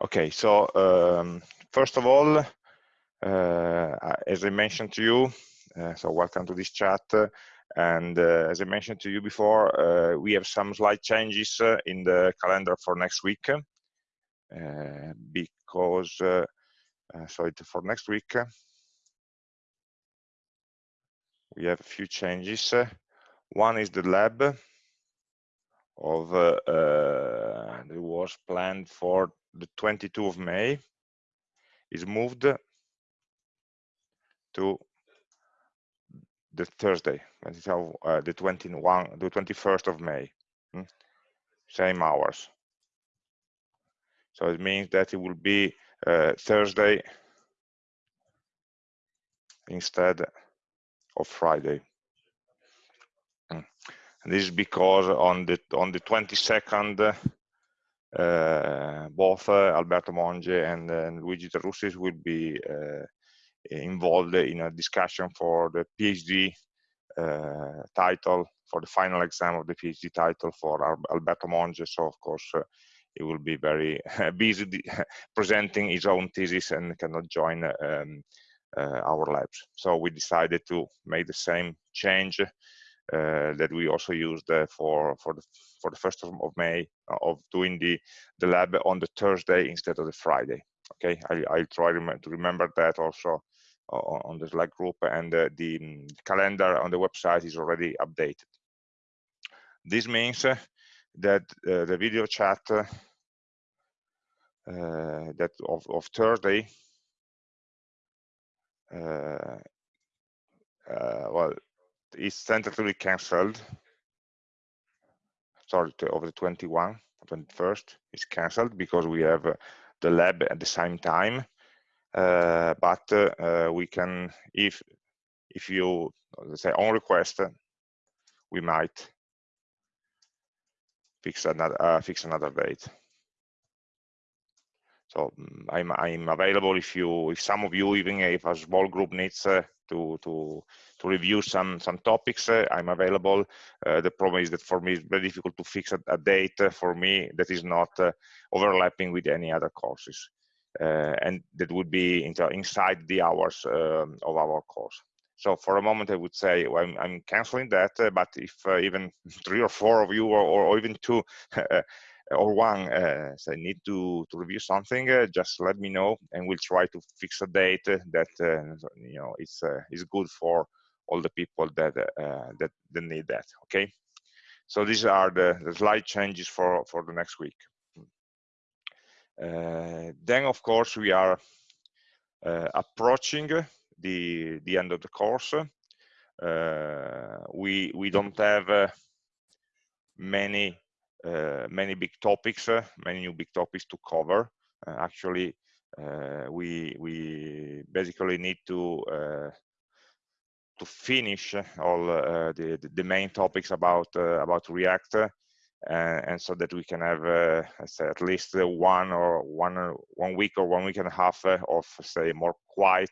Okay, so um, first of all, uh, as I mentioned to you, uh, so welcome to this chat. and uh, as I mentioned to you before, uh, we have some slight changes uh, in the calendar for next week because, so for next week, we have a few changes. One is the lab of uh, uh, that was planned for the 22 of May is moved to the Thursday, uh, the 21, the 21st of May, hmm? same hours. So it means that it will be uh, Thursday instead of Friday. Hmm. This is because on the on the 22nd, uh, both uh, Alberto Monge and, and Luigi De Russis will be uh, involved in a discussion for the PhD title, for the final exam of the PhD title for Alberto Monge. So of course, he will be very busy presenting his own thesis and cannot join um, uh, our labs. So we decided to make the same change uh, that we also used uh, for for the for the first of, May uh, of doing the the lab on the Thursday instead of the Friday. Okay, I, I'll try to remember that also on the Slack group and uh, the mm, calendar on the website is already updated. This means uh, that uh, the video chat that of, of Thursday well is tentatively cancelled sorry over the 21 21st is cancelled because we have the lab at the same time uh, but uh, we can, if if you let's say on request, we might fix another uh, fix another date. So mm, I'm I'm available if you if some of you even if a small group needs uh, to to to review some some topics, uh, I'm available. Uh, the problem is that for me it's very difficult to fix a, a date for me that is not overlapping with any other courses. Uh, and that would be inside the hours um, of our course. So for a moment, I would say well, I'm, I'm, canceling that, uh, but if uh, even three or four of you or, or even two or one uh, say need to, to review something, uh, just let me know and we'll try to fix a date that you know is, is good for all the people that, uh, that, that need that, okay? So these are the, the slight changes for, for the next week. Uh, then, of course, we are uh, approaching the the end of the course. Uh, we we don't have uh, many uh, many big topics, many new big topics to cover. actually, we we basically need to to finish all uh, the, the main topics about uh, about React uh, and so that we can have uh, say at least uh, one or one one week or one week and a half of say more quiet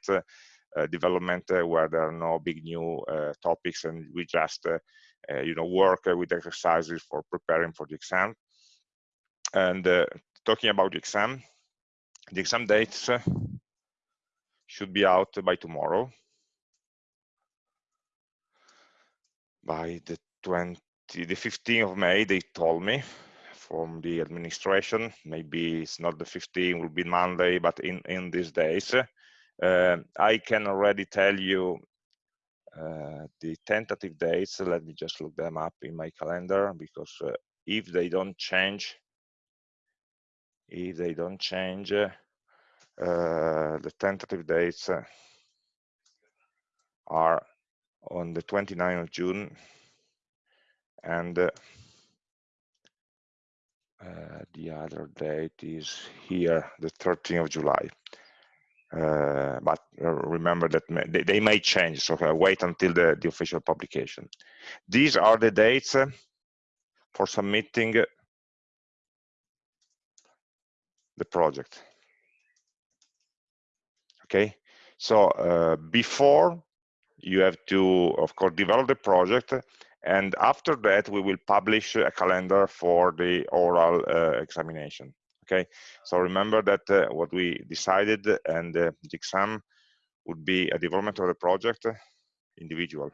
development where there are no big new topics and we just you know work with exercises for preparing for the exam. And talking about the exam the exam dates should be out by tomorrow by the 20 the 15th of May, they told me from the administration, maybe it's not the 15th, will be Monday, but in, in these days, uh, I can already tell you uh, the tentative dates. Let me just look them up in my calendar because uh, if they don't change, if they don't change, uh, the tentative dates are on the 29th of June, and uh, uh, the other date is here, the 13th of July. Uh, but remember that may, they, may change, so wait until the, the official publication. These are the dates uh, for submitting the project. Okay, so uh, before you have to, of course, develop the project and after that, we will publish a calendar for the oral uh, examination. okay? So remember that uh, what we decided and uh, the exam would be a development of the project individual.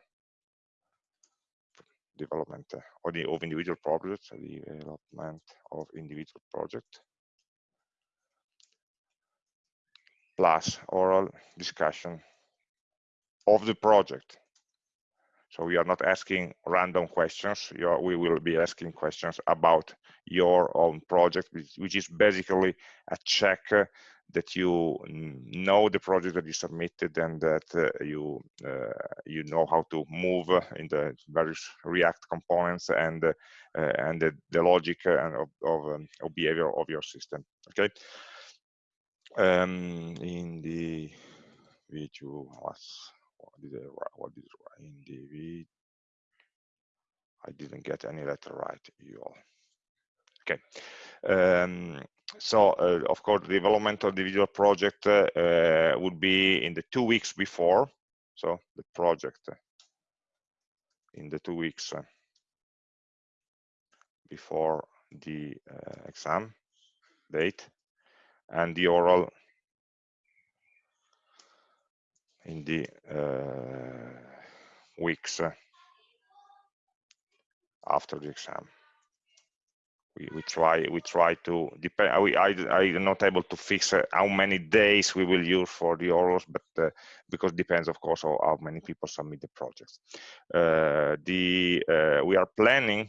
Development or the of individual projects development of individual project. Plus oral discussion of the project so we are not asking random questions. Are, we will be asking questions about your own project, which, which is basically a check uh, that you know the project that you submitted and that uh, you uh, you know how to move in the various React components and uh, and the, the logic and of, of, um, of, behavior of your system. Okay. Um, in the what did I write? What did I write? The I didn't get any letter right. You all. Okay. Um, so, uh, of course, the development of the individual project uh, uh, would be in the two weeks before. So, the project uh, in the two weeks uh, before the uh, exam date, and the oral in the uh, weeks uh, after the exam. We, we try we try to depend we, I, I'm not able to fix uh, how many days we will use for the orals but uh, because depends of course on how many people submit the projects uh, the uh, we are planning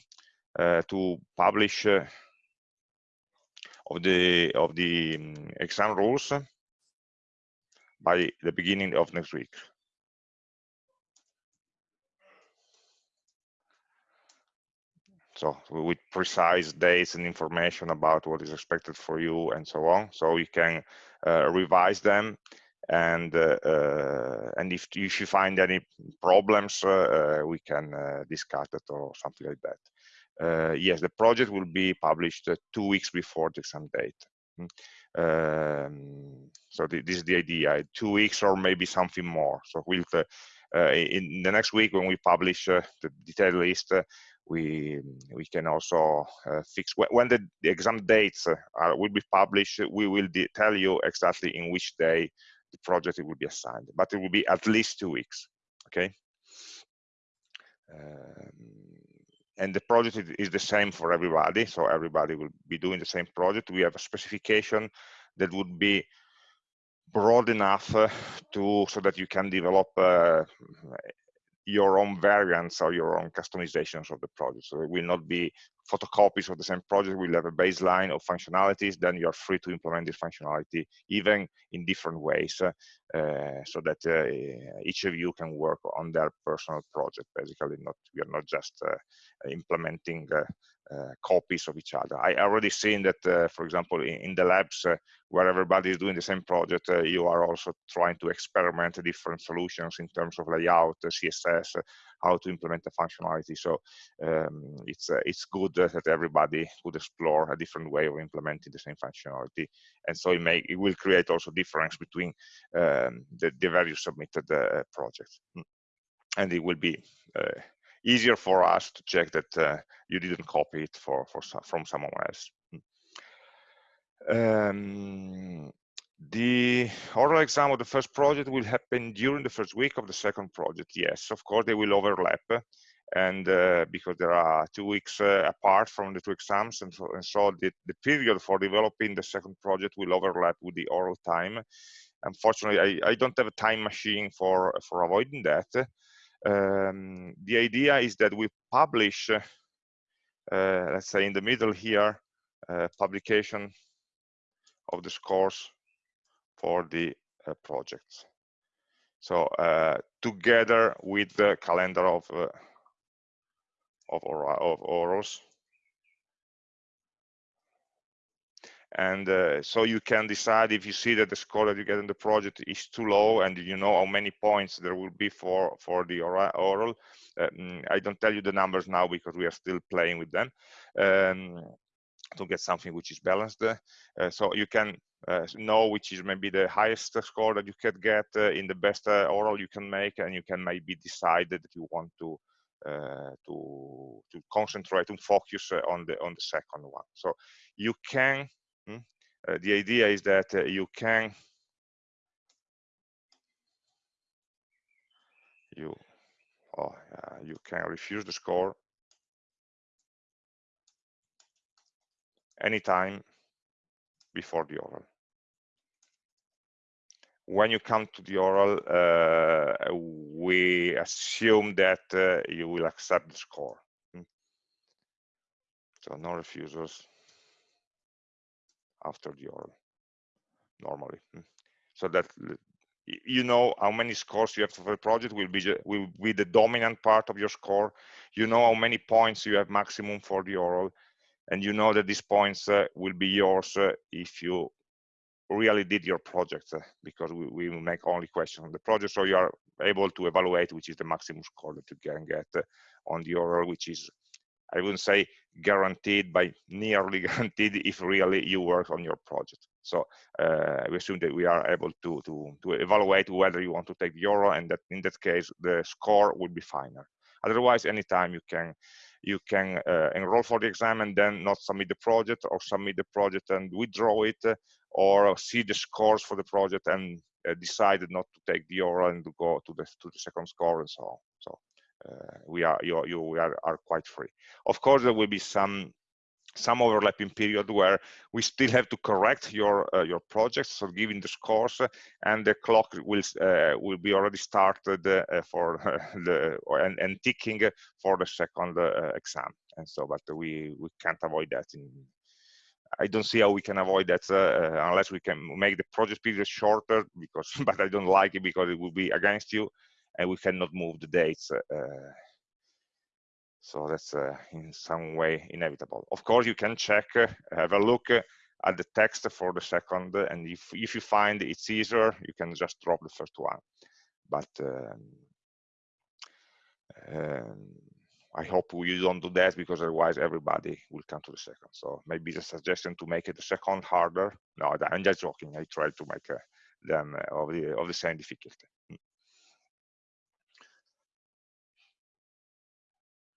to publish of the of the um, exam rules by the beginning of next week. So with precise dates and information about what is expected for you and so on. So you can uh, revise them and uh, uh, and if, you find any problems, uh, uh, we can uh, discuss it or something like that. yes, the project will be published two weeks before the exam date. Um, so this is the idea, two weeks or maybe something more. So we'll, uh, uh in the next week when we publish uh, the detailed list, we we can also uh, fix when the, the, exam dates are, will be published. We will tell you exactly in which day the project will be assigned, but it will be at least two weeks. Okay. Um, and the project is the same for everybody so everybody will be doing the same project we have a specification that would be broad enough uh, to so that you can develop uh, your own variants or your own customizations of the project. So it will not be photocopies of the same project. We'll have a baseline of functionalities. Then you're free to implement this functionality even in different ways uh, so that uh, each of you can work on their personal project. Basically, not we are not just uh, implementing uh, uh, copies of each other. I already seen that, uh, for example, in, in the labs where everybody is doing the same project, you are also trying to experiment different solutions in terms of layout, CSS, how to implement the functionality. So um, it's it's good that everybody could explore a different way of implementing the same functionality, and so it may it will create also difference between um, the, the various submitted projects, hmm. and it will be easier for us to check that uh, you didn't copy it for, for from someone else. Um, the oral exam of the first project will happen during the first week of the second project. Yes, of course, they will overlap. And uh, because there are two weeks uh, apart from the two exams, and so, and so the, the period for developing the second project will overlap with the oral time. Unfortunately, I, I don't have a time machine for, for avoiding that um, the idea is that we publish, uh, let's say in the middle here, uh, publication of the scores for the uh, projects. So uh, together with the calendar of uh, of, of orals and uh, so you can decide if you see that the score that you get in the project is too low and you know how many points there will be for for the oral. Um, i don't tell you the numbers now because we are still playing with them um, to get something which is balanced. Uh, so you can know which is maybe the highest score that you can get uh, in the best uh, oral you can make and you can maybe decide that you want to uh, to to concentrate and focus on the on the second one so you can Hmm? uh, the idea is that uh, you can you oh, you can refuse the score anytime before the oral when you come to the oral, uh, we assume that uh, you will accept the score. Hmm. So no refusals after the oral, normally. Hmm. So that you know how many scores you have for the project will be will be the dominant part of your score. You know how many points you have maximum for the oral, and you know that these points uh, will be yours uh, if you really did your project uh, because we, we make only questions on the project so you are able to evaluate which is the maximum score that you can get uh, on the oral which is i wouldn't say guaranteed but nearly guaranteed if really you work on your project. So uh, we assume that we are able to to to evaluate whether you want to take the oral and that in that case the score will be final otherwise anytime you can you can uh, enroll for the exam and then not submit the project or submit the project and withdraw it or see the scores for the project and uh, decided not to take the oral and to go to the to the second score and so on. So uh, we are you, you we are, are quite free. Of course, there will be some some overlapping period where we still have to correct your uh, your project so giving the scores and the clock will uh, will be already started uh, for the and, and ticking for the second uh, exam and so but we we can't avoid that in I don't see how we can avoid that uh, unless we can make the project period shorter because but I don't like it because it will be against you and we cannot move the dates uh, so that's uh, in some way inevitable. Of course you can check uh, have a look at the text for the second and if if you find it's easier you can just drop the first one. But um, um, I hope we don't do that because otherwise everybody will come to the second. So maybe the suggestion to make it the second harder. No, I'm just joking. I try to make uh, them uh, of the of the same difficulty. Hmm.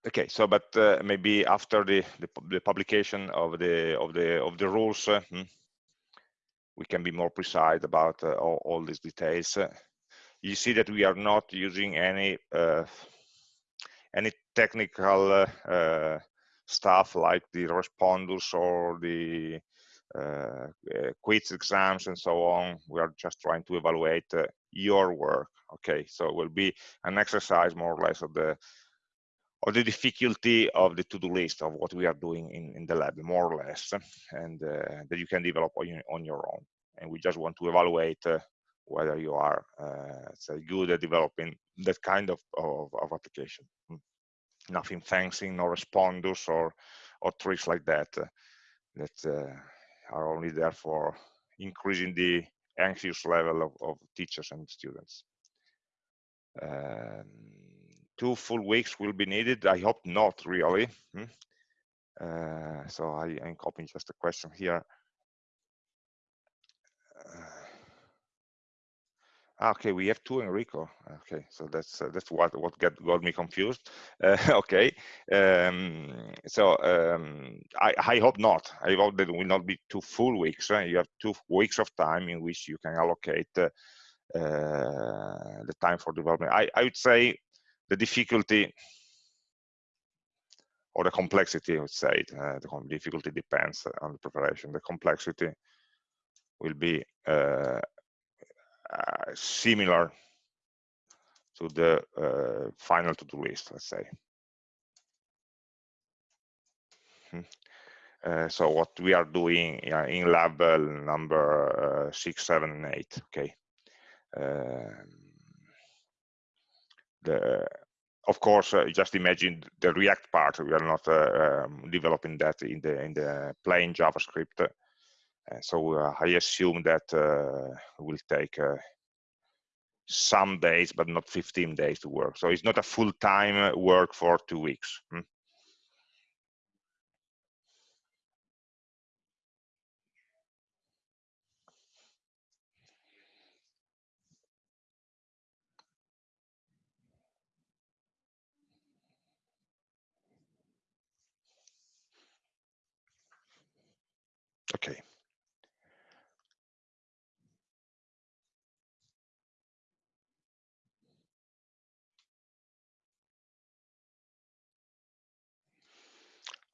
Okay, so but uh, maybe after the, the, the publication of the of the of the rules, uh, hmm, we can be more precise about all, all, these details. you see that we are not using any any technical uh, uh, stuff like the respondus or the uh, quiz exams and so on. We are just trying to evaluate your work. Okay, so it will be an exercise more or less of the of the difficulty of the to-do list of what we are doing in, in the lab, more or less, and uh, that you can develop on, on, your own. And we just want to evaluate uh, whether you are uh, say good at developing that kind of, of, of application. Hmm. Nothing fancy, no Respondus or, or tricks like that uh, that uh, are only there for increasing the anxious level of, of teachers and students. Um, two full weeks will be needed. I hope not really. Hmm? Uh, so I, am copying just a question here. Okay, we have two Enrico. Okay, so that's uh, that's what what got got me confused. Uh, okay, um, so um, I I hope not. I hope that will not be two full weeks. Uh, you have two weeks of time in which you can allocate uh, uh, the time for development. I I would say the difficulty or the complexity. I would say uh, the difficulty depends on the preparation. The complexity will be uh, similar to the uh, final to-do list, let's say. Hmm. Uh, so what we are doing in lab number uh, six, seven, and eight. Okay. Um, the of course, uh, just imagine the React part. We are not uh, um, developing that in the in the plain JavaScript. Uh, so uh, I assume that uh, will take some days, but not 15 days to work. So it's not a full-time work for two weeks. Hmm? Okay.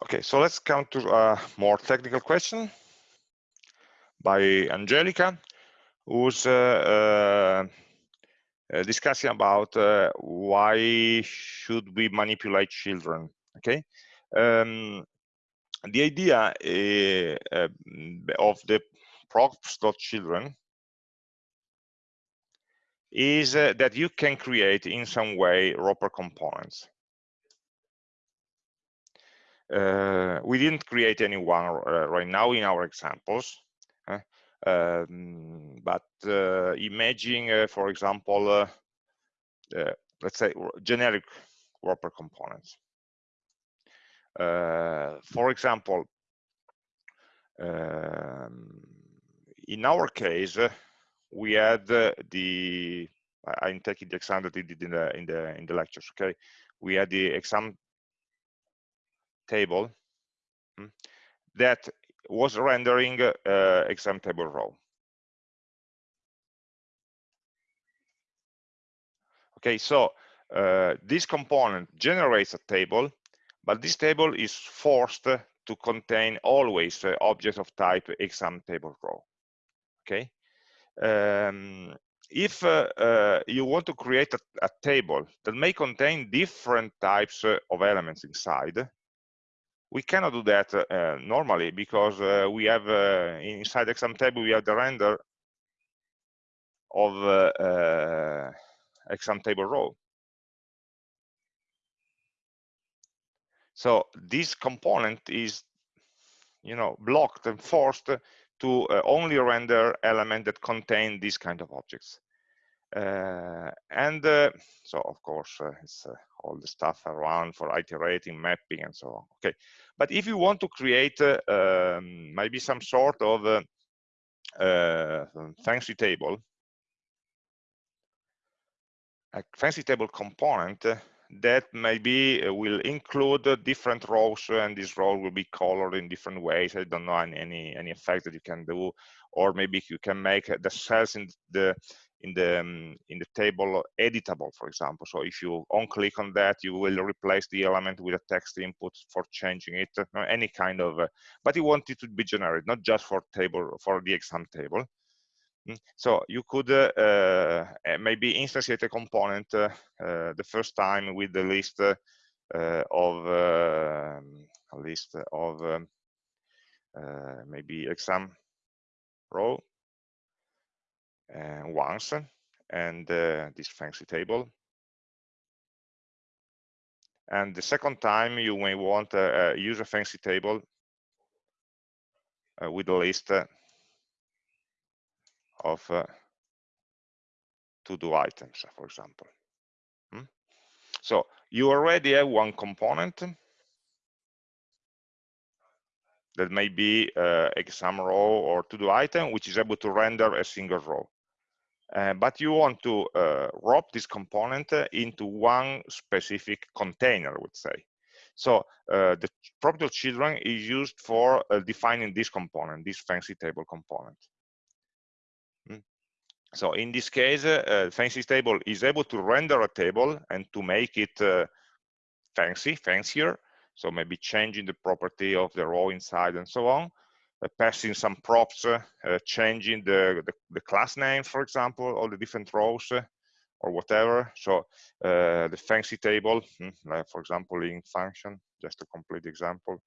Okay, so let's come to a more technical question by Angelica, who's uh, uh, discussing about uh, why should we manipulate children. Okay, um, the idea uh, of the props.children is uh, that you can create in some way wrapper components. Uh, we didn't create any one uh, right now in our examples, um, but uh, imagine, uh, for example, let's say generic wrapper components. for example, um, in our case, we had the I'm taking the exam that we did in the in the in the lectures. Okay, we had the exam table hmm, that was rendering uh, exam table row. Okay, so uh, this component generates a table, but this table is forced to contain always uh, objects of type exam table row. Okay, um, if uh, uh, you want to create a, a, table that may contain different types uh, of elements inside, we cannot do that uh, normally because uh, we have uh, inside exam table we have the render of exam table row. So this component is, you know, blocked and forced to uh, only render elements that contain these kind of objects. Uh, and uh, so, of course, uh, it's uh, all the stuff around for iterating, mapping, and so on. Okay, but if you want to create uh, um, maybe some sort of fancy table, a fancy table component that maybe uh, will include different rows and this row will be colored in different ways i don't know any any effect that you can do or maybe you can make the cells in the in the um, in the table editable for example. So if you on click on that you will replace the element with a text input for changing it any kind of uh, but you want it to be generic not just for table for the exam table. Mm, so you could uh, uh, maybe instantiate a component uh, the first time with the list of a list of um, maybe exam row once and this fancy table and the second time you may want to uh, use a fancy table uh, with a list uh, of uh, to-do items, for example. Hmm? So you already have one component that may be uh, exam row or to-do item, which is able to render a single row. Uh, but you want to uh, wrap this component into one specific container, I would say. So uh, the property of children is used for uh, defining this component, this fancy table component. So in this case, uh, fancy table is able to render a table and to make it uh, fancy, fancier. So maybe changing the property of the row inside and so on, uh, passing some props, uh, changing the, the, the, class name, for example, all the different rows uh, or whatever. So uh, the fancy table, hmm, for example, in function, just a complete example,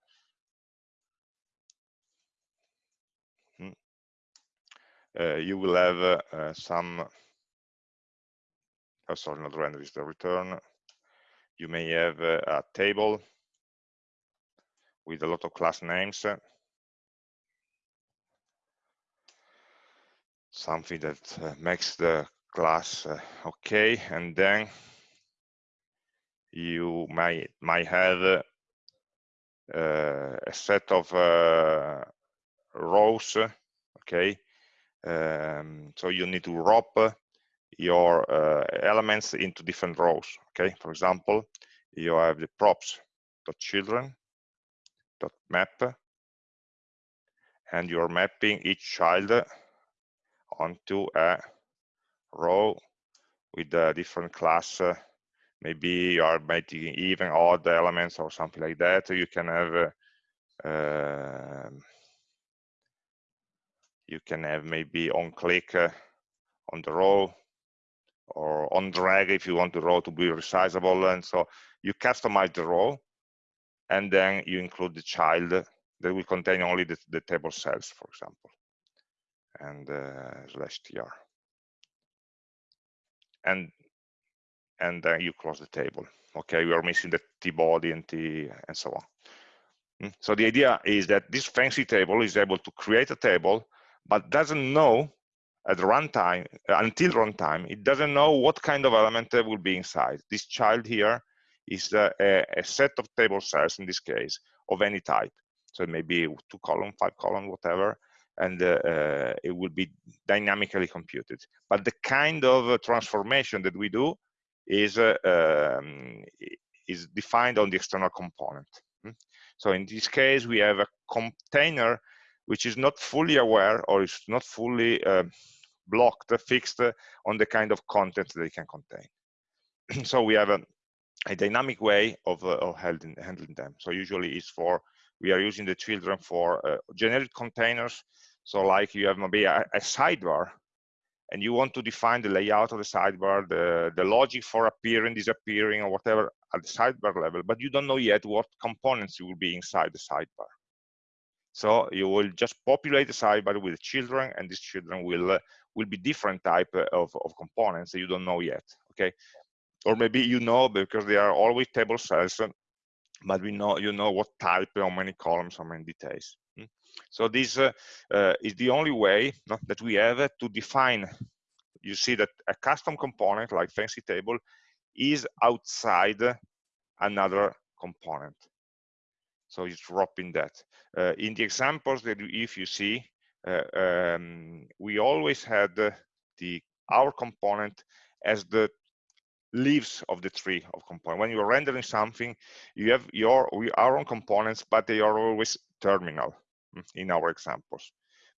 Uh, you will have uh, uh, some, oh, sorry, not render, is the return. You may have a table with a lot of class names. Something that makes the class okay, and then you might might have uh, a set of uh, rows okay um, so you need to wrap your uh, elements into different rows. Okay, for example, you have the props dot children dot map, and you're mapping each child onto a row with a different class. Maybe you are making even odd elements or something like that. You can have uh, you can have maybe on click on the row or on drag if you want the row to be resizable and so you customize the row and then you include the child that will contain only the, the table cells for example and uh, slash tr and and then you close the table. Okay we are missing the t body and t and so on. Hmm? so the idea is that this fancy table is able to create a table but doesn't know at runtime until runtime it doesn't know what kind of element will be inside. This child here is a, a, set of table cells in this case of any type so it may be two column five column whatever and uh, uh, it will be dynamically computed but the kind of uh, transformation that we do is uh, um, is defined on the external component hmm? so in this case we have a container which is not fully aware or is not fully uh, blocked, fixed on the kind of content they can contain. so we have a, a dynamic way of, uh, of handling, handling, them. So usually it's for, we are using the children for uh, generic containers. So like you have maybe a, a, sidebar and you want to define the layout of the sidebar, the, the logic for appearing, disappearing or whatever at the sidebar level, but you don't know yet what components will be inside the sidebar. So you will just populate the sidebar with children, and these children will uh, will be different type uh, of, of components that you don't know yet. Okay, or maybe you know because they are always table cells, but we know you know what type, how many columns, how many details. Hmm? So this uh, uh, is the only way that we have to define. You see that a custom component like fancy table is outside another component. So it's dropping that. Uh, in the examples that if you see, uh, um, we always had the our component as the leaves of the tree of component. When you're rendering something, you have your our own components, but they are always terminal mm, in our examples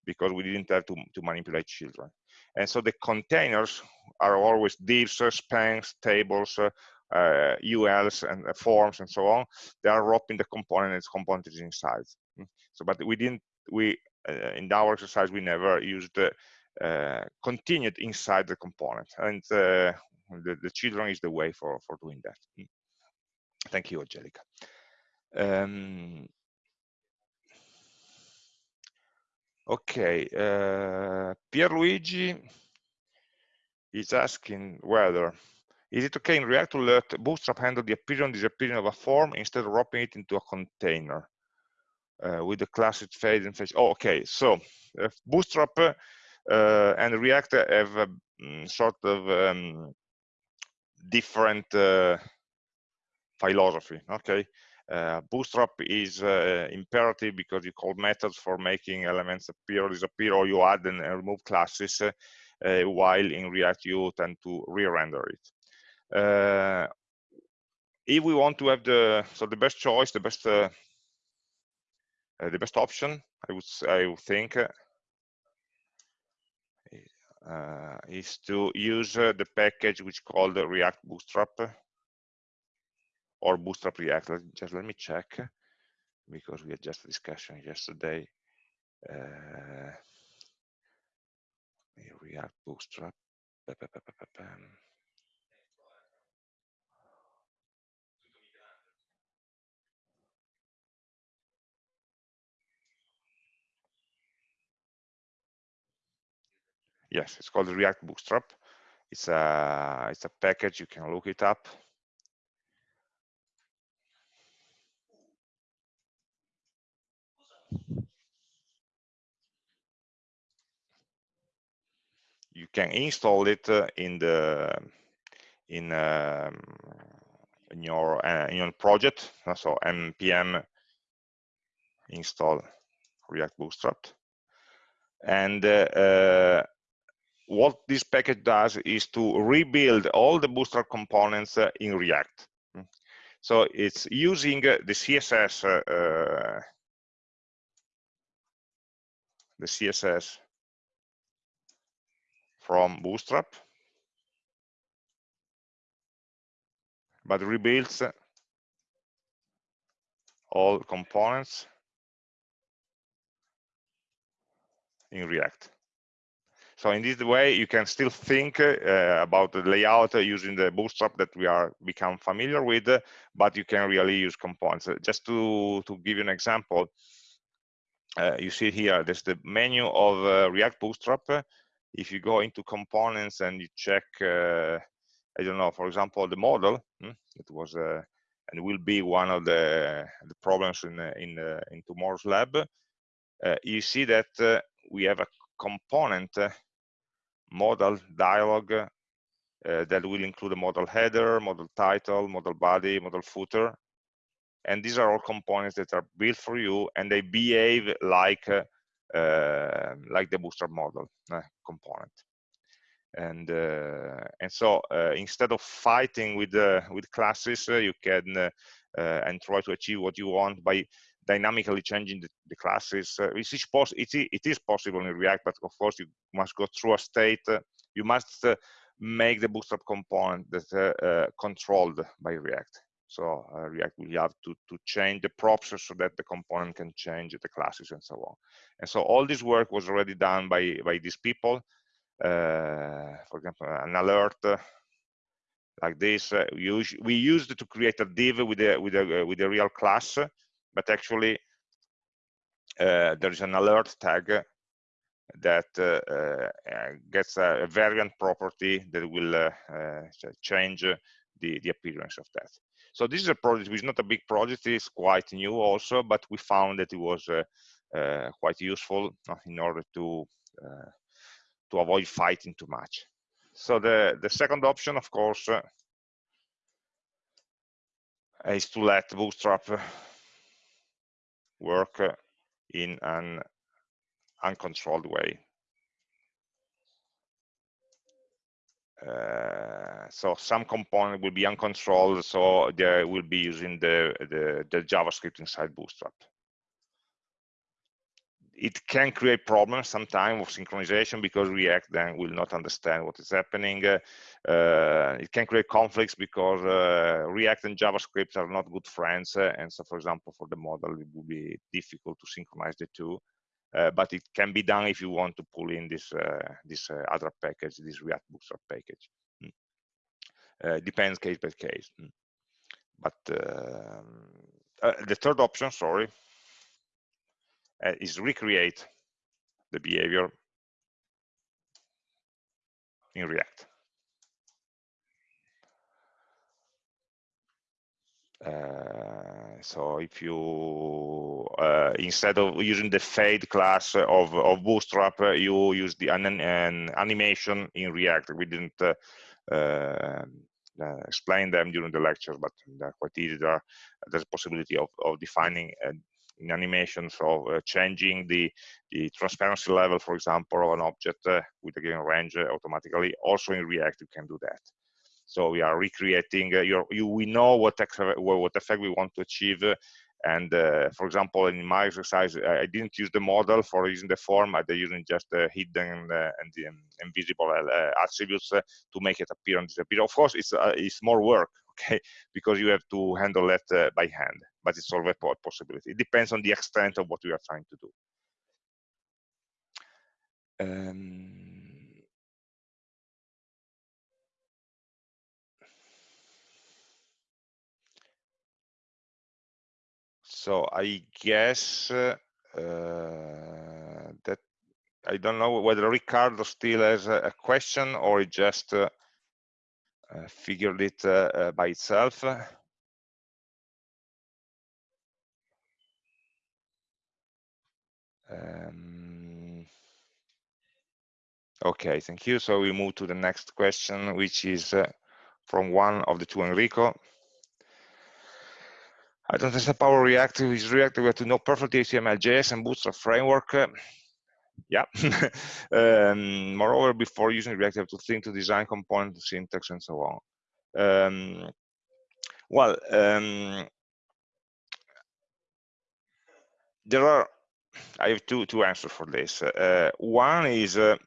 because we didn't have to, to manipulate children. And so the containers are always divs, spans, tables, uh, uh, ULs and uh, forms and so on. They are wrapping the component and its component is inside. Mm. So, but we didn't, we, uh, in our exercise, we never used uh, continued inside the component. And uh, the, the children is the way for, for doing that. Thank you, Angelica. Um, okay, uh, Pierluigi is asking whether is it okay in React to let Bootstrap handle the appearance and disappearance of a form instead of wrapping it into a container uh, with the classic fade and face? Oh, okay. So uh, Bootstrap uh, and React have a mm, sort of um, different uh, philosophy. Okay. Uh, Bootstrap is uh, imperative because you call methods for making elements appear or disappear, or you add and remove classes, while in React you tend to re-render it. Uh, if we want to have the so the best choice, the best uh, uh, the best option, I would I would think uh, is to use the package which called React Bootstrap or Bootstrap React. Just let me check because we had just a discussion yesterday. Uh, React Bootstrap. Yes it's called react bootstrap. It's a it's a package you can look it up. You can install it uh, in the in um, in your uh, in your project. So npm install react bootstrap. And uh, uh what this package does is to rebuild all the Bootstrap components uh, in React. Mm. So it's using the CSS, uh, the CSS uh, uh, from Bootstrap, but rebuilds all components in React. So in this way, you can still think uh, about the layout using the Bootstrap that we are become familiar with, but you can really use components. Just to, to give you an example, uh, you see here, there's the menu of uh, React Bootstrap. If you go into components and you check, uh, I don't know, for example, the model, hmm, it was uh, and will be one of the, the problems in, in, in tomorrow's lab, you see that we have a component modal dialog uh, that will include a modal header, modal title, modal body, modal footer. And these are all components that are built for you and they behave like, uh, uh, like the Bootstrap modal uh, component. And, uh, and so instead of fighting with, with classes, you can and try to achieve what you want by dynamically changing the, the classes. Uh, it, is it, it is possible in React, but of course you must go through a state. Uh, you must uh, make the Bootstrap component that uh, uh, controlled by React. So uh, React will have to, to change the props so that the component can change the classes and so on. And so all this work was already done by, by these people. for example, an alert like this. we used to create a div with a with a with a real class, but actually uh, there is an alert tag that uh, uh, gets a, variant property that will change the, the appearance of that. So this is a project which is not a big project, it's quite new also, but we found that it was uh, quite useful in order to uh, to avoid fighting too much. So the, the second option, of course, uh, is to let Bootstrap work in an uncontrolled way. Uh, so some component will be uncontrolled, so they will be using the, the, the JavaScript inside Bootstrap it can create problems sometimes of synchronization because React then will not understand what is happening. Uh, it can create conflicts because uh, React and JavaScript are not good friends. Uh, and so, for example, for the model, it would be difficult to synchronize the two. Uh, but it can be done if you want to pull in this uh, this uh, other package, this React Bootstrap package. Mm. depends case by case. Mm. But um, the third option, sorry, uh, is recreate the behavior in React. Uh, so if you uh, instead of using the fade class of, of Bootstrap, uh, you use the an, an, animation in React. We didn't uh, uh, explain them during the lectures, but they're quite easy. There, there's a possibility of, of defining in animations of uh, changing the, the transparency level, for example, of an object uh, with a given range uh, automatically. Also in React, you can do that. So we are recreating, your, you, we know what, what effect we want to achieve and uh, for example, in my exercise, I didn't use the model for using the form. I using just hidden uh, and the invisible uh, attributes to make it appear and disappear. Of course, it's it's more work, okay, because you have to handle that by hand but it's always a possibility. It depends on the extent of what we are trying to do. Um, so I guess uh, that I don't know whether Ricardo still has a, question or he just uh, figured it uh, by itself. Um, okay, thank you. So we move to the next question, which is uh, from one of the two Enrico. I don't understand Power React is React. We have to know perfectly HTML, JS, and Bootstrap framework. Uh, yeah. um, moreover, before using React, you have to think to design component, syntax, and so on. Um, well, um, there are I have two two answers for this. Uh, one is uh,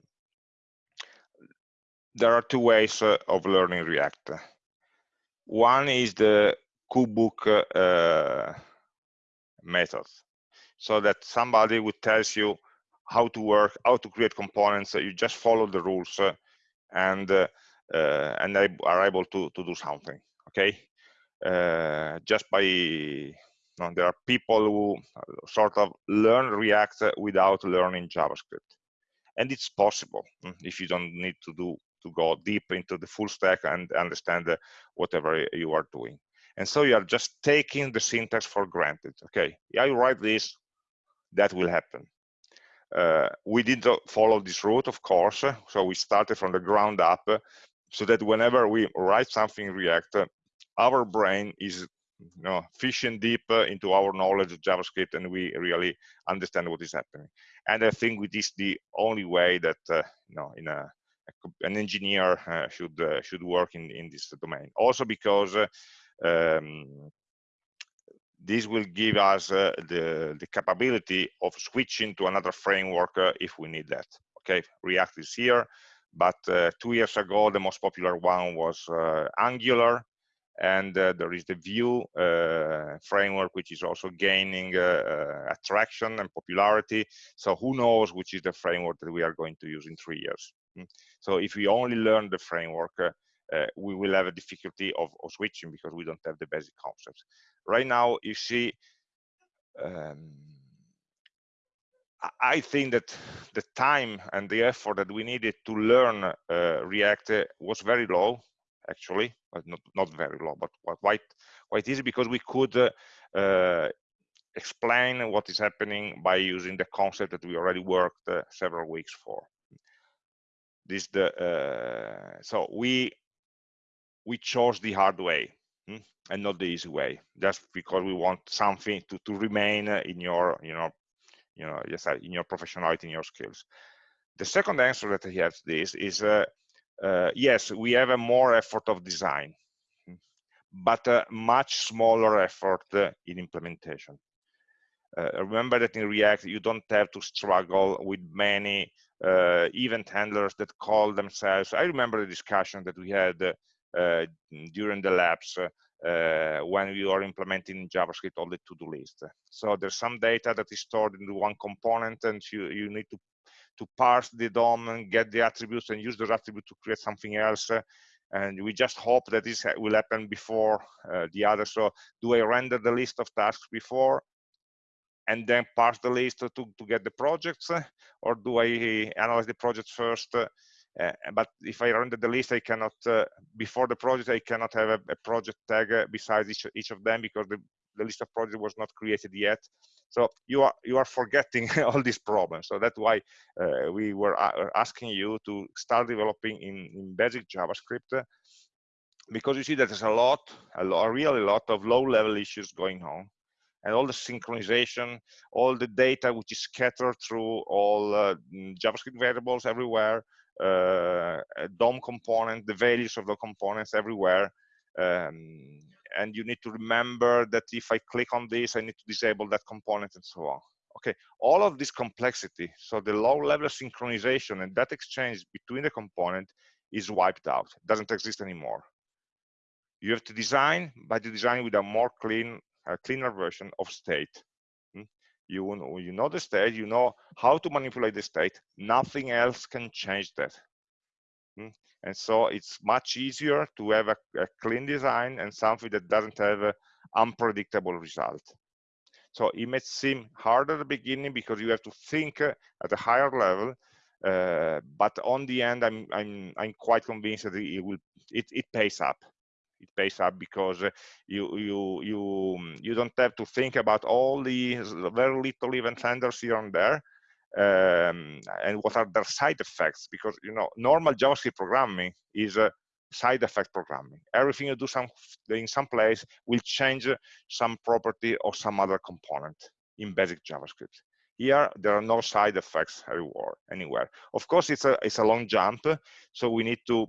there are two ways uh, of learning React. One is the cookbook uh, method, so that somebody would tells you how to work, how to create components. You just follow the rules and and they are able to to do something. Okay, just by know, there are people who uh, sort of learn React without learning JavaScript, and it's possible mm, if you don't need to do to go deep into the full stack and understand uh, whatever you are doing. And so you are just taking the syntax for granted. Okay, you write this, that will happen. Uh, we did uh, follow this route, of course. So we started from the ground up so that whenever we write something in React, our brain is you know, fishing deep into our knowledge of JavaScript and we really understand what is happening. And I think it is the only way that, uh, you know, in a, an engineer uh, should uh, should work in, in this domain. Also because uh, um, this will give us uh, the, the capability of switching to another framework uh, if we need that. Okay, React is here, but two years ago, the most popular one was Angular, and uh, there is the Vue uh, framework, which is also gaining attraction and popularity. So who knows which is the framework that we are going to use in three years. Hmm. So if we only learn the framework, uh, we will have a difficulty of, of, switching because we don't have the basic concepts. Right now, you see, um, I think that the time and the effort that we needed to learn uh, React was very low, actually, but not, not very low, but quite quite easy because we could uh, uh, explain what is happening by using the concept that we already worked uh, several weeks for. This the so we we chose the hard way hmm, and not the easy way just because we want something to, to remain in your you know you know yes in your professionality in your skills the second answer that he has this is uh, uh, yes we have a more effort of design but a much smaller effort uh, in implementation uh, remember that in react you don't have to struggle with many uh, event handlers that call themselves i remember the discussion that we had uh, during the labs uh, when we are implementing JavaScript on the to-do list. So there's some data that is stored in one component and you, you need to, to parse the DOM and get the attributes and use those attributes to create something else. And we just hope that this will happen before uh, the other. So do I render the list of tasks before and then parse the list to, to get the projects? Or do I analyze the projects first uh, but if I render the list, I cannot, uh, before the project, I cannot have a, a project tag uh, besides each, each of them because the, the list of projects was not created yet. So you are you are forgetting all these problems. So that's why uh, we were asking you to start developing in, in basic JavaScript because you see that there's a lot, a lot, really lot of low-level issues going on and all the synchronization, all the data which is scattered through all uh, JavaScript variables everywhere, uh, DOM component, the values of the components everywhere. Um, and you need to remember that if I click on this, I need to disable that component and so on. Okay, all of this complexity, so the low level synchronization and that exchange between the component is wiped out, it doesn't exist anymore. You have to design, but you design with a more clean, a cleaner version of state hmm? you, you know the state, you know how to manipulate the state. Nothing else can change that. Hmm? And so it's much easier to have a, a, clean design and something that doesn't have an unpredictable result. So it may seem hard at the beginning because you have to think at a higher level, uh, but on the end, I'm I'm I'm quite convinced that it will it it pays up it pays up because uh, you you you you don't have to think about all the very little event handlers here and there um, and what are their side effects? Because you know normal javascript programming is a side effect programming. Everything you do some in some place will change some property or some other component in basic javascript. Here there are no side effects anywhere anywhere. Of course it's a it's a long jump so we need to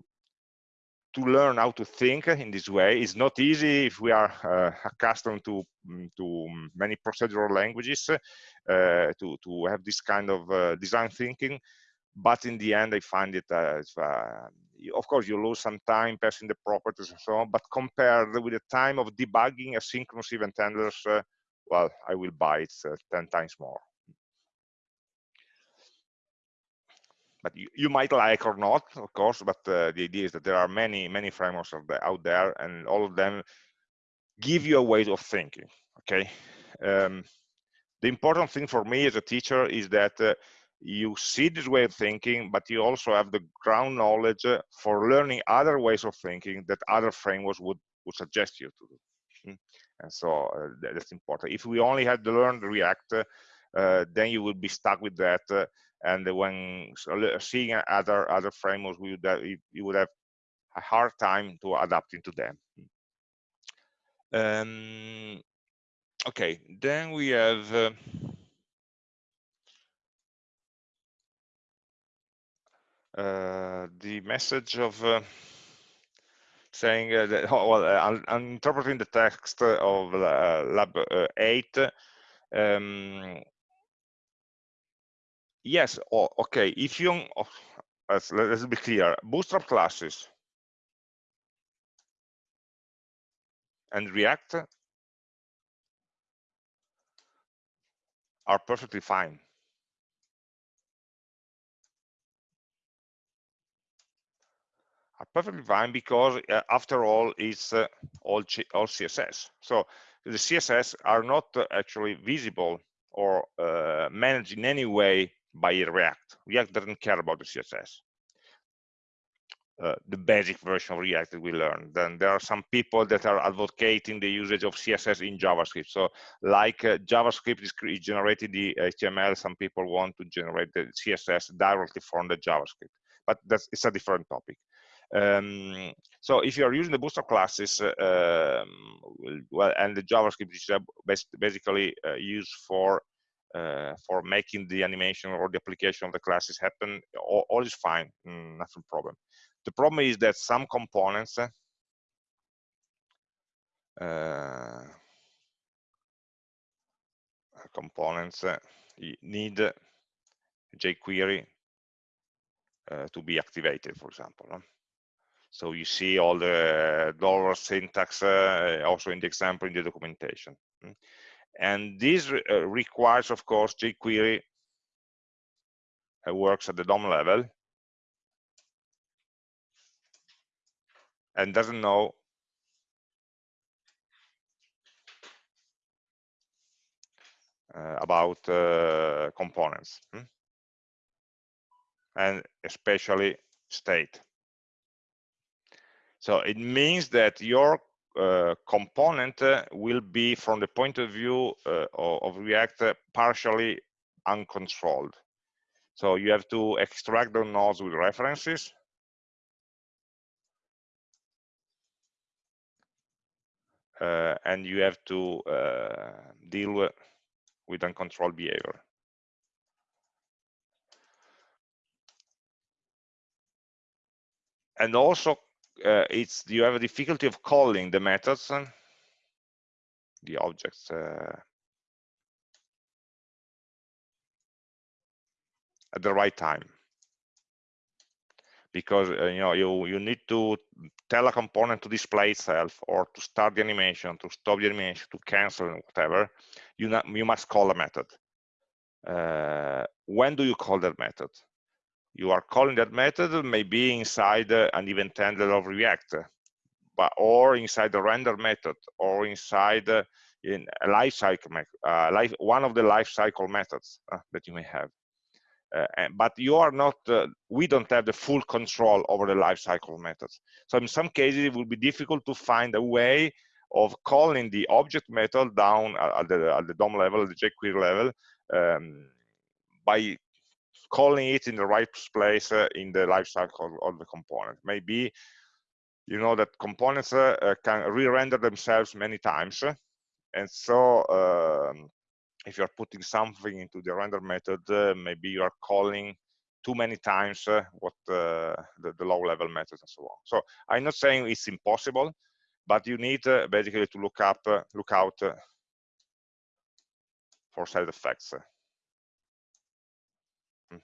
to learn how to think in this way. Is not easy if we are uh, accustomed to mm, to many procedural languages uh, to to have this kind of uh, design thinking. But in the end i find it uh, of course you lose some time passing the properties and so on but compared with the time of debugging asynchronous event handlers uh, well i will buy it uh, 10 times more but you, you, might like or not, of course, but uh, the idea is that there are many, many frameworks out there and all of them give you a way of thinking, okay? Um, the important thing for me as a teacher is that uh, you see this way of thinking, but you also have the ground knowledge uh, for learning other ways of thinking that other frameworks would, would suggest you to do. Mm. And so uh, that's important. If we only had to learn React, uh, then you would be stuck with that. Uh, and when seeing other other frameworks, we would have, you would have a hard time to adapting to them. Um, okay, then we have uh, uh, the message of uh, saying uh, that, oh, well, I'm, I'm, interpreting the text of uh, lab uh, 8. Um, yes, oh, okay, if you, oh, let's, let's be clear, bootstrap classes and React are perfectly fine. Are perfectly fine because uh, after all, it's uh, all, all CSS. So the CSS are not uh, actually visible or uh, managed in any way by React. React doesn't care about the CSS. Uh, the basic version of React that we learned. Then there are some people that are advocating the usage of CSS in JavaScript. So like uh, JavaScript is, is generating the HTML, some people want to generate the CSS directly from the JavaScript. But that's it's a different topic. Um, so if you are using the Bootstrap classes, uh, um, well, and the JavaScript is basically uh, used for uh, for making the animation or the application of the classes happen, all, all is fine, mm, nothing problem. The problem is that some components uh, components uh, need jQuery uh, to be activated, for example. So you see all the dollar syntax uh, also in the example in the documentation. And this uh, requires, of course, jQuery uh, works at the DOM level and doesn't know uh, about uh, components hmm? and especially state. So it means that your uh, component will be, from the point of view uh, of, React, uh, partially uncontrolled. So you have to extract the nodes with references uh, and you have to deal with uncontrolled behavior. And also, uh, it's you have a difficulty of calling the methods, the objects. Uh, at the right time. Because uh, you know you you need to tell a component to display itself or to start the animation to stop the animation to cancel whatever you not, you must call a method. Uh, when do you call that method you are calling that method maybe inside uh, an event handler of react but or inside the render method or inside uh, in a lifecycle uh, life one of the lifecycle methods uh, that you may have uh, but you are not, uh, we don't have the full control over the lifecycle methods. So in some cases, it will be difficult to find a way of calling the object method down at the, at the DOM level, the jQuery level, um, by calling it in the right place uh, in the lifecycle of the component. Maybe you know that components uh, uh can re-render themselves many times, and so um, if you're putting something into the render method, maybe you are calling too many times uh, what uh, the, the, low level methods and so on. So I'm not saying it's impossible, but you need uh, basically to look up, look out for side effects.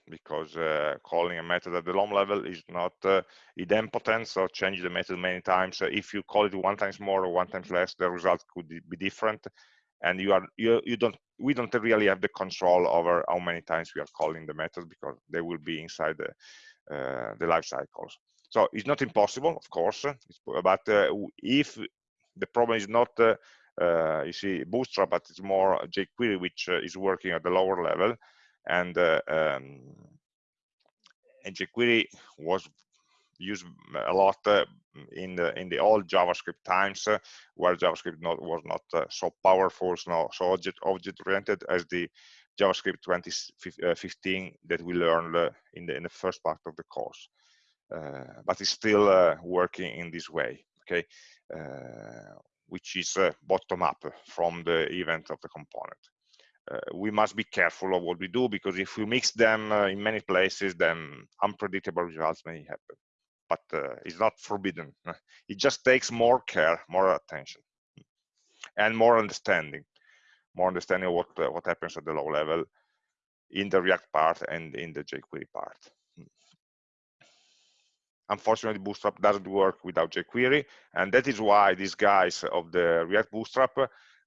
Because calling a method at the low level is not idempotent, so change the method many times. if you call it one times more or one times less, the result could be different and you are you, you don't we don't really have the control over how many times we are calling the method because they will be inside the uh, the life cycles so it's not impossible of course but uh, if the problem is not uh, uh, you see bootstrap but it's more jquery which uh, is working at the lower level and um, and jQuery was used a lot uh, in the in the old JavaScript times, uh, where JavaScript not, was not uh, so powerful, so, so object object oriented as the JavaScript 2015 that we learned in the in the first part of the course. but it's still working in this way. Okay, which is uh, bottom up from the event of the component uh, we must be careful of what we do because if we mix them uh, in many places, then unpredictable results may happen. But uh, it's not forbidden. It just takes more care, more attention, and more understanding, more understanding of what uh, what happens at the low level in the React part and in the jQuery part. Unfortunately, Bootstrap doesn't work without jQuery, and that is why these guys of the React Bootstrap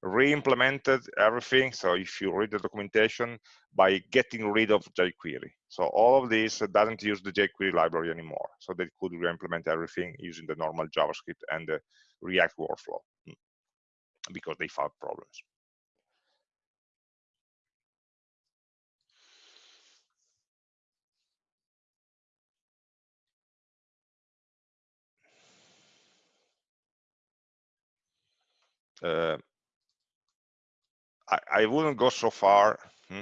re-implemented everything. So if you read the documentation by getting rid of jQuery. So all of this doesn't use the jQuery library anymore. So they could re-implement everything using the normal JavaScript and the React workflow hmm, because they found problems. Uh, I, wouldn't go so far hmm,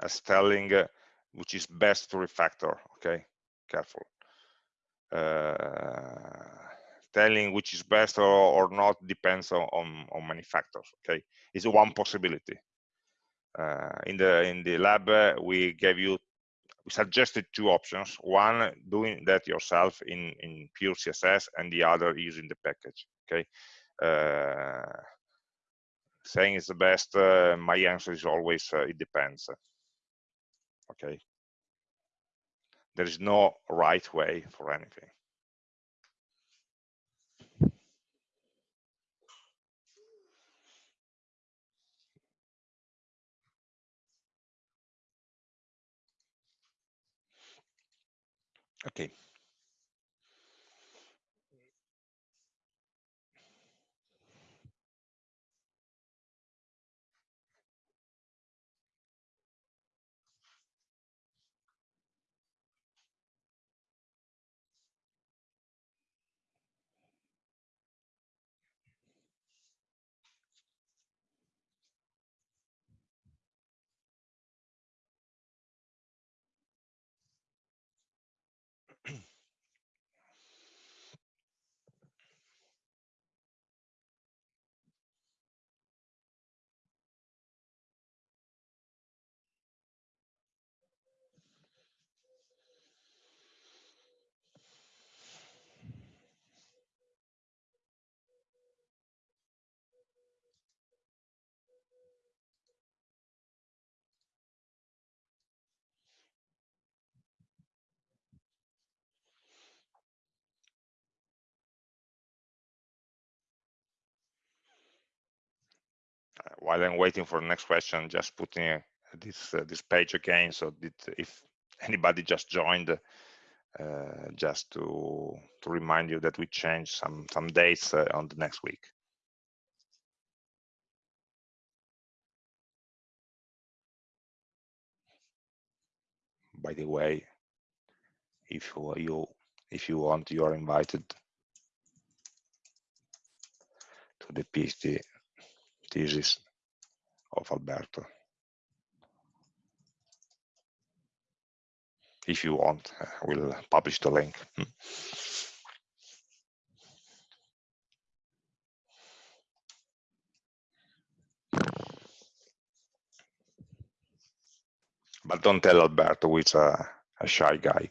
as telling uh, which is best to refactor. Okay, careful. Uh, telling which is best or, or not depends on, on, on many factors. Okay, it's one possibility. Uh, in the in the lab, uh, we gave you we suggested two options. One, doing that yourself in in pure CSS, and the other using the package. Okay. Uh, saying it's the best, uh, my answer is always uh, it depends. Okay. There is no right way for anything. Okay. While I'm waiting for the next question, just putting uh, this uh, this page again, so that if anybody just joined, uh, just to to remind you that we changed some some dates on the next week. By the way, if you if you want, you are invited to the PhD thesis of Alberto. If you want, we'll publish the link. Hmm. But don't tell Alberto, he's a, a shy guy.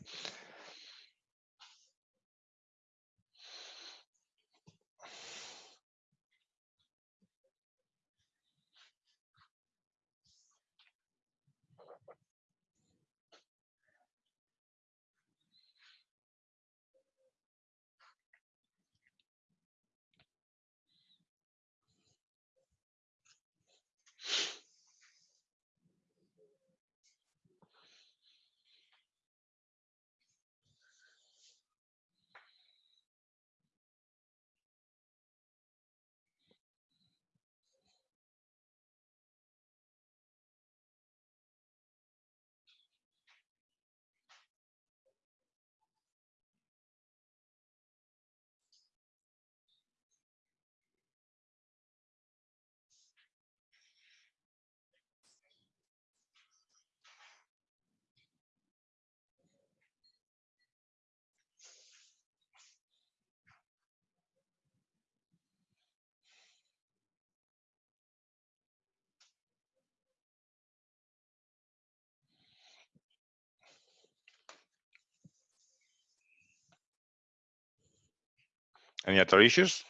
Any other issues?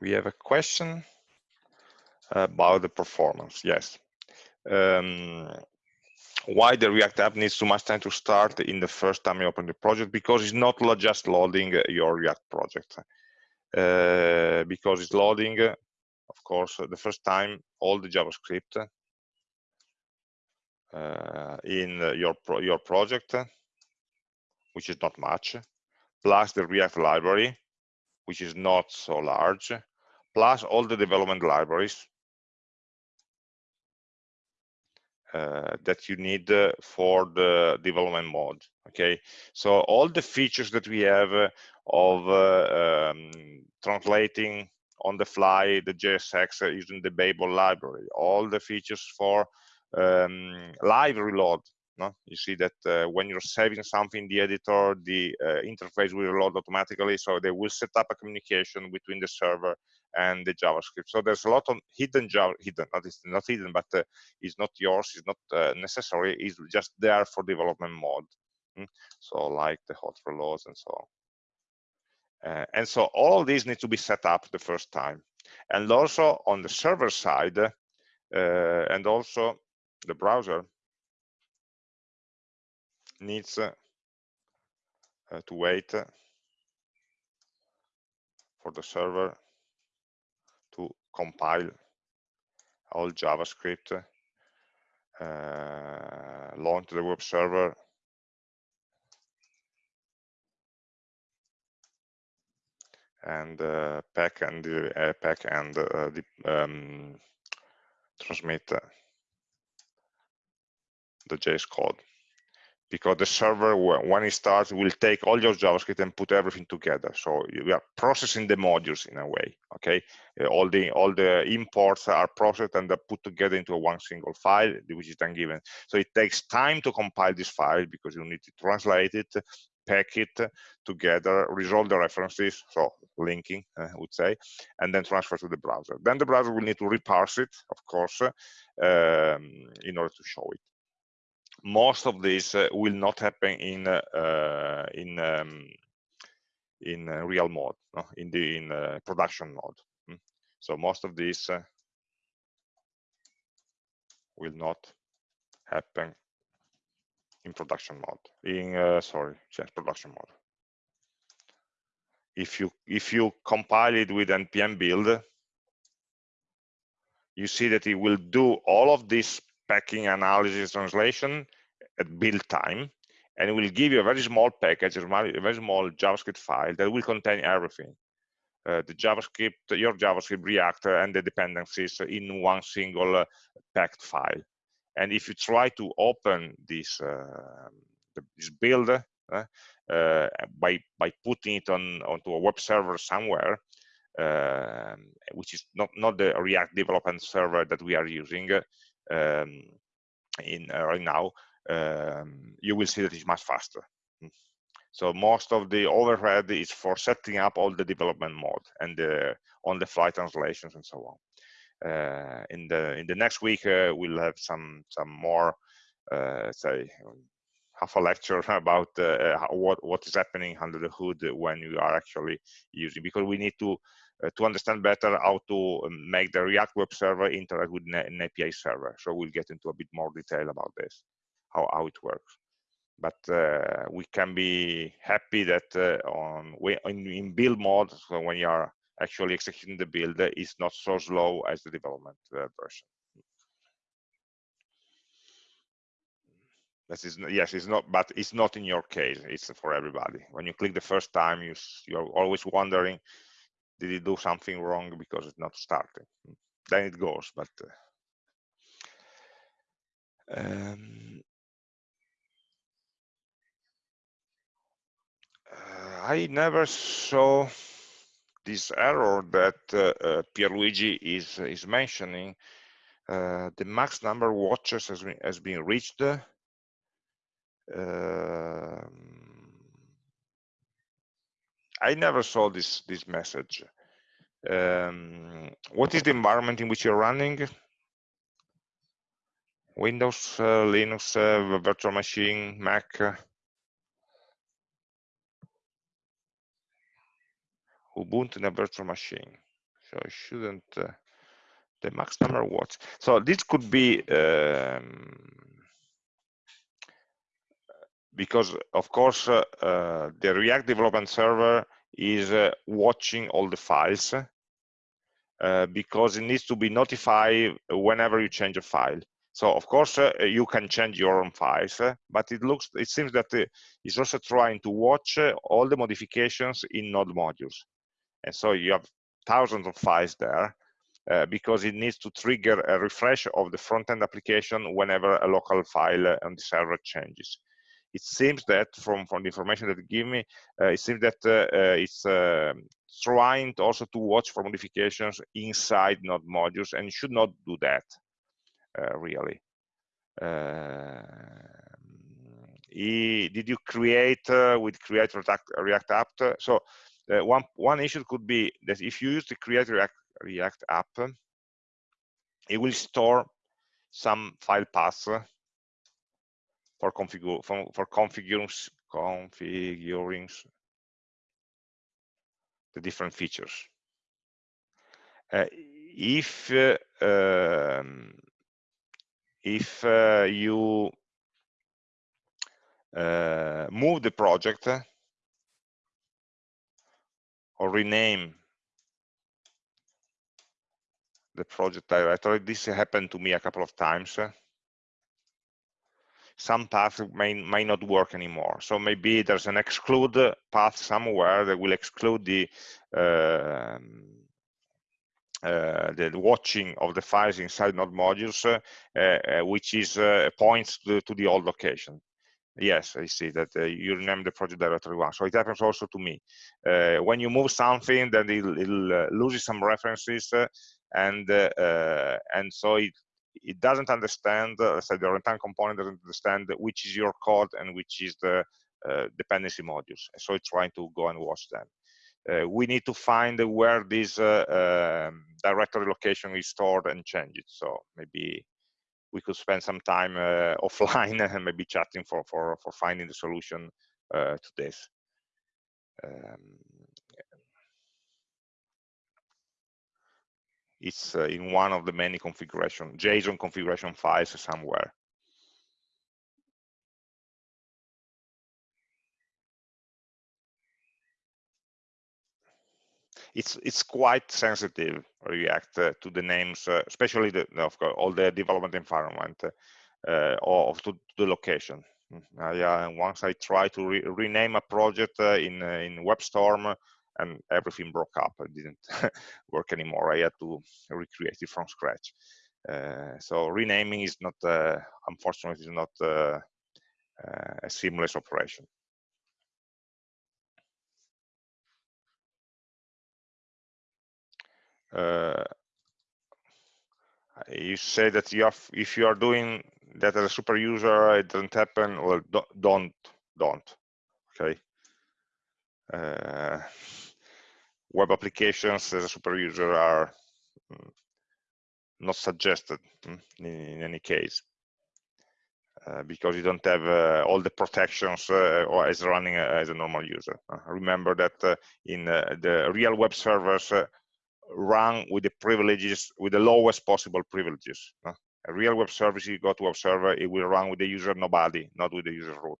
We have a question about the performance. Yes. Um, why the React app needs too much time to start in the first time you open the project? Because it's not just loading your React project. Uh, because it's loading, of course, the first time all the JavaScript uh, in your pro your project, which is not much, plus the React library, which is not so large, plus all the development libraries uh, that you need uh, for the development mode okay so all the features that we have uh, of uh, um, translating on the fly the JSX uh, using the Babel library all the features for um, live reload no? you see that uh, when you're saving something in the editor the interface will reload automatically so they will set up a communication between the server and the JavaScript. So there's a lot of hidden Java, hidden, not, not hidden, but uh, it's not yours, it's not uh, necessary, it's just there for development mode. Mm? So like the hot reloads and so on. Uh, and so all these need to be set up the first time. And also on the server side, uh, and also the browser needs uh, to wait for the server compile all JavaScript, uh, launch the web server, and uh, pack and uh, pack and uh, the, um, transmit the JS code because the server, when it starts, will take all your JavaScript and put everything together. So we are processing the modules in a way, okay? Uh, all the all the imports are processed and are put together into one single file, which is then given. So it takes time to compile this file because you need to translate it, pack it together, resolve the references, so linking, uh, I would say, and then transfer to the browser. Then the browser will need to reparse it, of course, um, in order to show it most of this uh, will not happen in uh, in um, in uh, real mode, no? in the in production mode. Mm. So most of this will not happen in production mode. In uh, sorry, yes, production mode. If you if you compile it with npm build, you see that it will do all of this packing analysis translation at build time and it will give you a very small package a very small javascript file that will contain everything. Uh, the javascript your javascript reactor and the dependencies in one single uh, packed file. And if you try to open this uh, this build uh, uh, by by putting it on onto a web server somewhere um, which is not not the react development server that we are using um, in uh, right now, um, you will see that it's much faster. Mm. So most of the overhead is for setting up all the development mode and the on-the-fly translations and so on. Uh, in the in the next week, uh, we'll have some some more, uh, say, half a lecture about uh, what what is happening under the hood when you are actually using because we need to uh, to understand better how to um, make the React web server interact with an API server. So we'll get into a bit more detail about this, how, how it works. but uh, we can be happy that uh, on in, in, build mode, so when you are actually executing the build, it's not so slow as the development uh, version. Yes, it's not, but it's not in your case. It's for everybody. When you click the first time, you you're always wondering, did it do something wrong because it's not starting? Then it goes, but. Uh, um, uh, I never saw this error that uh, uh, Pierluigi is is mentioning. Uh, the max number of watches has been, has been reached um, I never saw this this message. Um, what is the environment in which you're running? Windows, uh, Linux, uh, virtual machine, Mac. Ubuntu in a virtual machine. So I shouldn't uh, the max number watts. So this could be um, because of course uh, the React development server is uh, watching all the files uh, because it needs to be notified whenever you change a file. So of course uh, you can change your own files, uh, but it looks, it seems that it's also trying to watch all the modifications in node modules. And so you have thousands of files there because it needs to trigger a refresh of the front-end application whenever a local file on the server changes it seems that from, from the information that give me, uh, it seems that uh, uh, it's trying to also to watch for modifications inside node modules and should not do that really. He, did you create with create react, react app so uh, one one issue could be that if you use the create react react app it will store some file paths for configure for, for configuring configuring the different features. Uh, if uh, um, if uh, you uh, move the project or rename the project directory, this happened to me a couple of times some paths may, may not work anymore. So maybe there's an exclude path somewhere that will exclude the uh, uh, the watching of the files inside node modules, uh, uh which is uh, points to, to, the old location. Yes, I see that uh, you rename the project directory one. So it happens also to me. when you move something, then it, loses some references, and and so it it doesn't understand, uh, let's the runtime component doesn't understand which is your code and which is the uh, dependency modules. So it's trying to go and watch them. Uh, we need to find where this uh, um, directory location is stored and change it. So maybe we could spend some time uh, offline and maybe chatting for, for, for finding the solution uh, to this. Um, it's uh, in one of the many configuration, JSON configuration files somewhere. It's it's quite sensitive React uh, to the names, uh, especially the of course, all the development environment uh, of to, to the location. Uh, once I try to re rename a project uh, in in WebStorm, and everything broke up and didn't work anymore. I had to recreate it from scratch. Uh, so renaming is not, uh, unfortunately, is not uh, uh a seamless operation. Uh, you say that you have, if you are doing that as a super user, it doesn't happen. Well, don't, don't. Okay. Web applications as a super user are mm, not suggested mm, in, any case uh, because you don't have uh, all the protections uh, or as running uh, as a normal user. Uh, remember that uh, in the real web servers run with the privileges, with the lowest possible privileges. a real web service, you go to web server, it will run with the user nobody, not with the user root.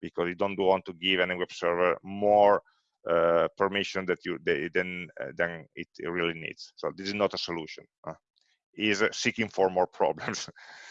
because you don't want to give any web server more uh, permission that you they, than uh, than it really needs. So this is not a solution. Uh, is seeking for more problems.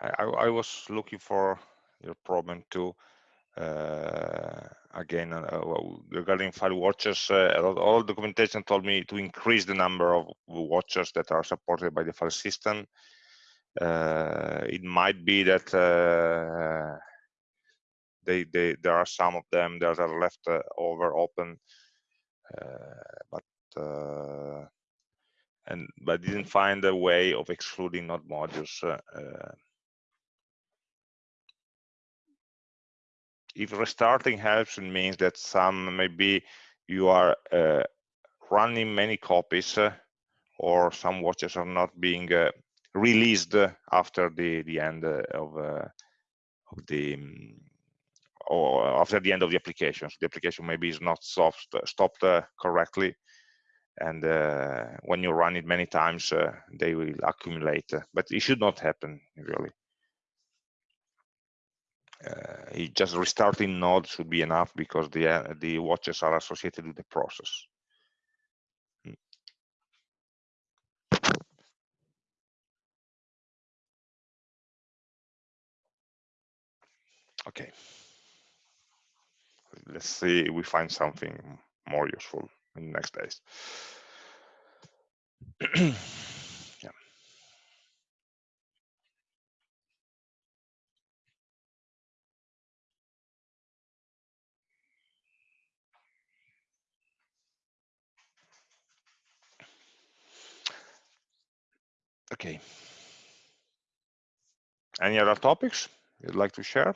I, I, was looking for your problem too. Uh, again, uh, regarding file watchers, uh, all documentation told me to increase the number of watchers that are supported by the file system. Uh, it might be that uh, they, they, there are some of them that are left uh, over open, but and but didn't find a way of excluding node modules if restarting helps, it means that some maybe you are uh, running many copies or some watches are not being released after the the end of, of the um, or after the end of the application. So the application maybe is not stopped, stopped uh, correctly. And uh, when you run it many times, uh, they will accumulate. but it should not happen, really. Uh, just restarting node should be enough because the uh, the watches are associated with the process. Hmm. Okay let's see if we find something more useful in the next days. Okay. Any other topics you'd like to share?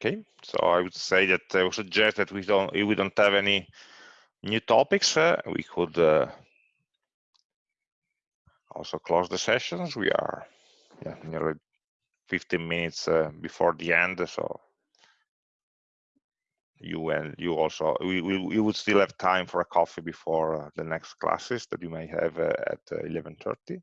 Okay, so I would say that I would suggest that we don't, if we don't have any new topics, uh, we could uh, also close the sessions. We are yeah, nearly 15 minutes uh, before the end, so you and you also we, we, we would still have time for a coffee before uh, the next classes that you may have uh, at 11:30.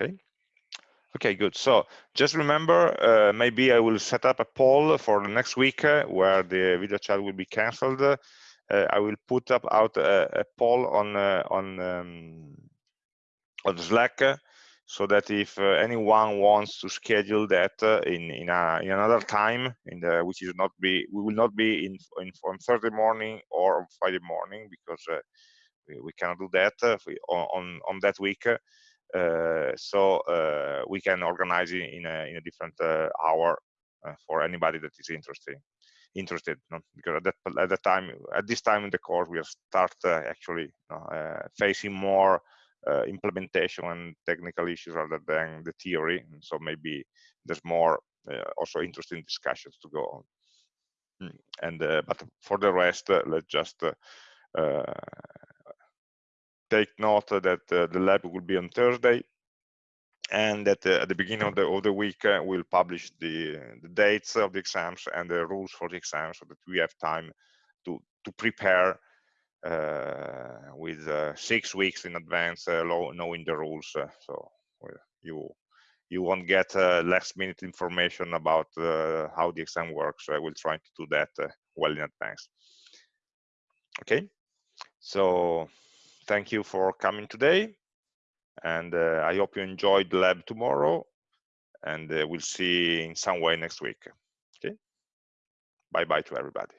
Okay. Okay good. So just remember uh, maybe i will set up a poll for the next week uh, where the video chat will be canceled. Uh, i will put up out a, a poll on uh, on um, on slack uh, so that if anyone wants to schedule that in in, a, in another time in the which is not be we will not be in, in on thursday morning or on friday morning because we, we cannot do that on on that week so uh, we can organize it in a, in a different uh, hour for anybody that is interested because at that at time at this time in the course we'll start actually facing more uh, implementation and technical issues rather than the theory. And so maybe there's more uh, also interesting discussions to go on. Hmm. And uh, but for the rest, let's just take note that uh, the lab will be on Thursday and that uh, at the beginning of the, of the week uh, we'll publish the, the dates of the exams and the rules for the exams so that we have time to, to prepare uh, with uh, six weeks in advance uh, knowing the rules so you you won't get last minute information about how the exam works. I will try to do that well in advance. Okay? So thank you for coming today. And uh, I hope you enjoyed the lab tomorrow. And uh, we'll see in some way next week. Okay. Bye bye to everybody.